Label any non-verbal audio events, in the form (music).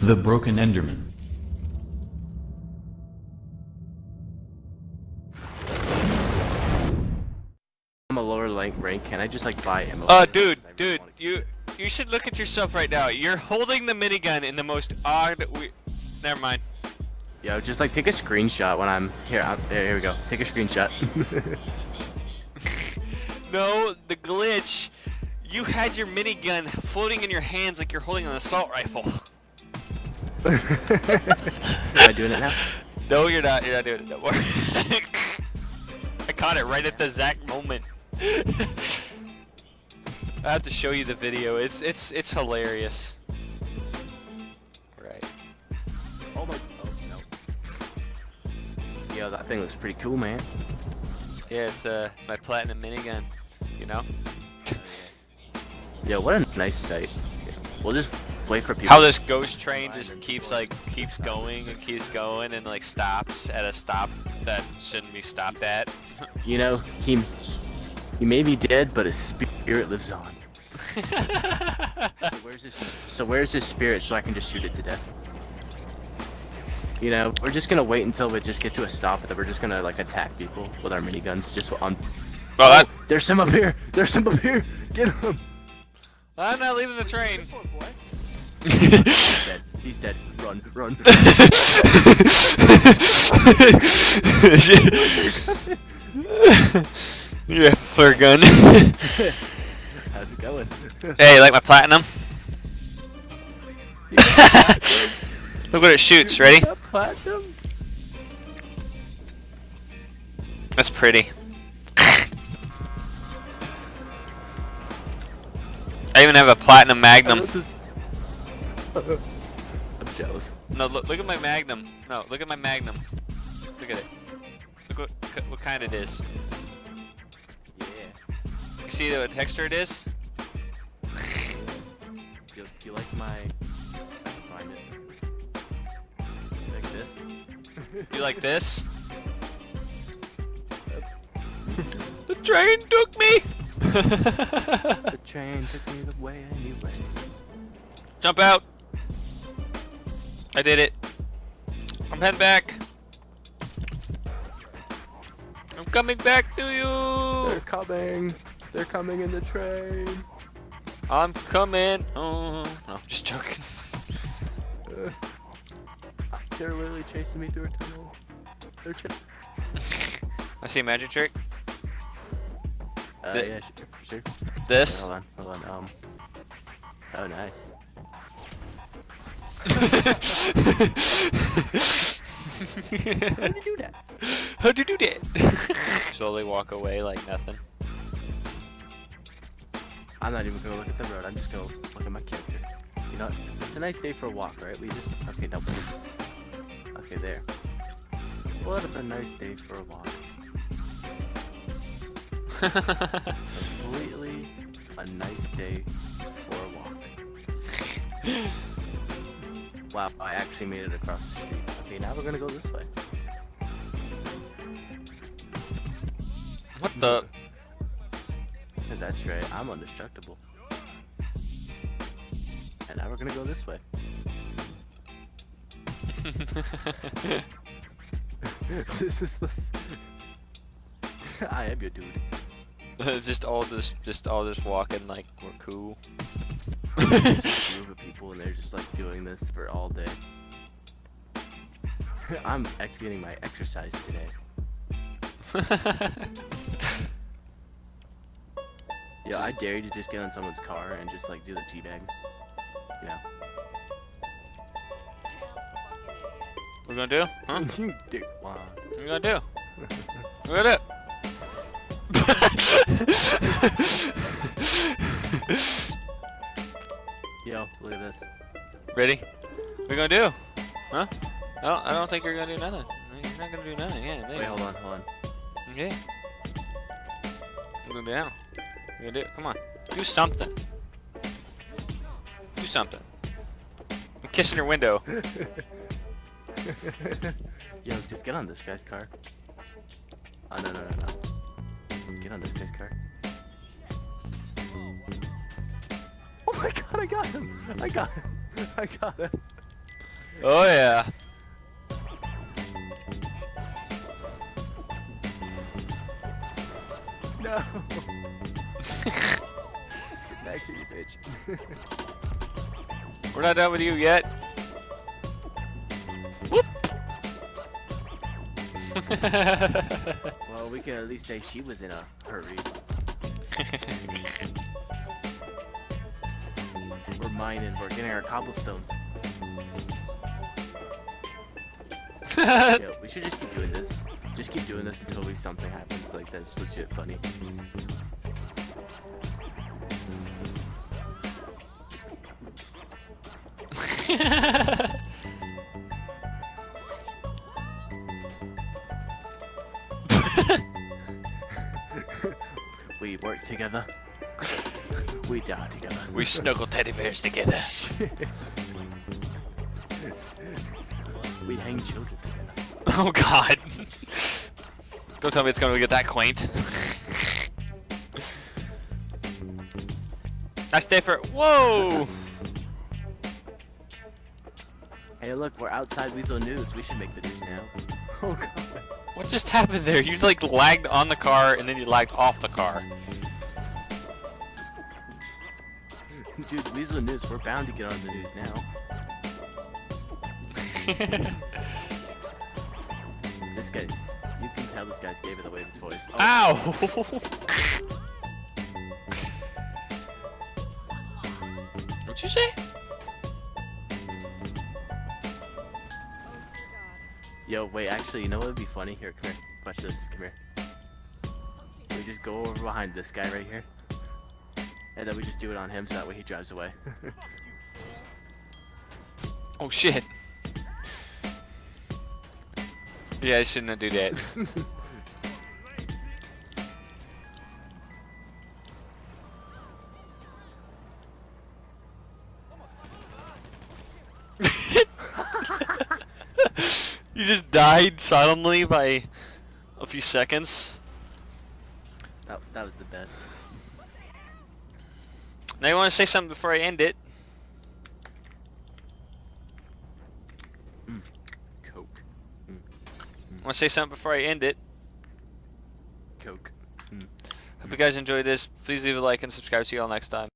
The Broken Enderman. I'm a lower rank rank. Can I just like buy ammo? Uh, for this? dude, 'Cause I really dude, you you should look at yourself right now. You're holding the minigun in the most odd. We- Never mind. Yo, just like take a screenshot when I'm here. I'm, there, here we go. Take a screenshot. (laughs) No, the glitch. You had your minigun floating in your hands like you're holding an assault rifle. (laughs) (laughs) Am I doing it now? No, you're not. You're not doing it. Don't worry. (laughs) I caught it right at the exact moment. (laughs) I have to show you the video. It's it's it's hilarious. Right. Oh my. Oh no. Yo, that thing looks pretty cool, man. Yeah, it's uh it's my platinum minigun. You know. Yo, what a nice sight. We'll just wait for people. How this ghost train just keeps like keeps going and keeps going and like stops at a stop that shouldn't be stopped at. You know, he he may be dead, but his spirit lives on. (laughs) So where's his So where's his spirit so I can just shoot it to death? You know, we're just gonna wait until we just get to a stop, and then we're just gonna like attack people with our miniguns. Just on. Oh, that, There's some up here. There's some up here. Get him. I'm not leaving the train. He's dead. He's dead. Run, run. (laughs) yeah, flare gun. How's it going? hey, you like my platinum? (laughs) Look what it shoots. Ready? Platinum. That's pretty. (laughs) I even have a platinum magnum. (laughs) I'm jealous. No, look, look at my magnum. No, look at my magnum. Look at it. Look what, what kind it is. Yeah. You see what texture it is? (laughs) Do, do you like my? Find it. Like this. (laughs) You like this? the train took me! The train took me the way anyway. Jump out! I did it. I'm heading back. I'm coming back to you. They're coming. They're coming in the train. I'm coming. Oh, no, I'm just joking. Uh, they're literally chasing me through a tunnel. They're ch- (laughs) I see a magic trick. Uh, The- yeah, sure, sure. This. Hold on, hold on. Um. Oh, nice. How did you do that? How'd you do that? Slowly walk away like nothing. I'm not even gonna look at the road. I'm just gonna look at my character. You know, it's a nice day for a walk, right? We just okay. No. Okay, there. What a nice day for a walk. (laughs) Completely a nice day for a walk. (laughs) Wow, I actually made it across the street. Okay, now we're gonna go this way. what the? That's right, I'm indestructible. And now we're gonna go this way. (laughs) this is the. (laughs) I am your dude. (laughs) just all this, just all just walking like we're cool. This for all day. (laughs) I'm ex getting my exercise today. (laughs) Yo, I dare you to just get on someone's car and just like do the teabag. You know? What We're gonna do? Huh? you dick wad. What we gonna do? (laughs) What we gonna do? Yo, look at this. Ready? What we gonna do? Huh? Oh, I don't think you're gonna do nothing. You're not gonna do nothing. Yeah. Wait, hold on, hold on. Okay. We're gonna do now. We're gonna do. Come on. Do something. Do something. I'm kissing your window. (laughs) Yo, just get on this guy's car. Oh, no, no, no, no. Get on this guy's car. Oh my god, I got him! I got him! (laughs) I got it. Oh yeah. No. Get (laughs) back here, you bitch. (laughs) We're not done with you yet. Whoop. well, we can at least say she was in a hurry. We're mining. We're getting our cobblestone. (laughs) yeah, we should just keep doing this. Just keep doing this until we something happens. Like that's legit funny. (laughs) (laughs) we work together. We die together. we snuggle teddy bears together. We hang children together. Oh god. Don't tell me it's gonna get that quaint. That's different. Whoa! Hey, look, we're outside Weazel News. We should make the news now. Oh god. What just happened there? You like lagged on the car and then you lagged off the car. Dude, Weazel News, we're bound to get on the news now. (laughs) This guy's. You can tell this guy's gave it away with his voice. Oh, Ow! (laughs) What'd you say? Yo, wait, actually, you know what would be funny? Here, come here. Watch this. Come here. We just go over behind this guy right here. And then we just do it on him so that way he drives away. (laughs) Oh shit. Yeah, I shouldn't have do that. (laughs) (laughs) you just died silently by a few seconds. that, that was the best. Now you want to hmm. hmm. hmm. say something before I end it? Coke. Want to say something before I end it? Coke. Hope you guys enjoyed this. Please leave a like and subscribe. See you all next time.